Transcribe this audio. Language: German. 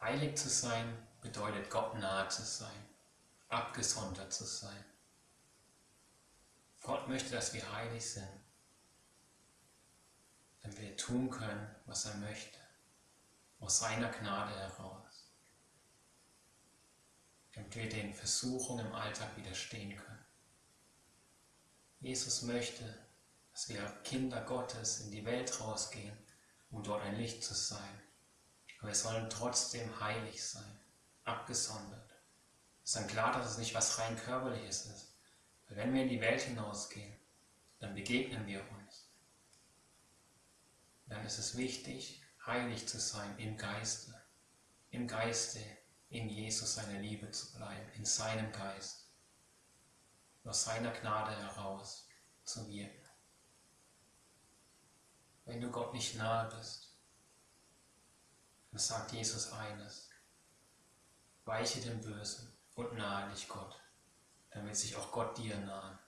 Heilig zu sein bedeutet Gott nahe zu sein, abgesondert zu sein. Gott möchte, dass wir heilig sind, damit wir tun können, was er möchte, aus seiner Gnade heraus, damit wir den Versuchungen im Alltag widerstehen können. Jesus möchte, dass wir Kinder Gottes in die Welt rausgehen, um dort ein Licht zu sein. Aber wir sollen trotzdem heilig sein, abgesondert. Es ist dann klar, dass es nicht was rein körperliches ist. Weil wenn wir in die Welt hinausgehen, dann begegnen wir uns. Dann ist es wichtig, heilig zu sein im Geiste. Im Geiste in Jesus seine Liebe zu bleiben, in seinem Geist. Aus seiner Gnade heraus zu wirken wenn du Gott nicht nahe bist. Dann sagt Jesus eines, weiche dem Bösen und nahe dich Gott, damit sich auch Gott dir nahe.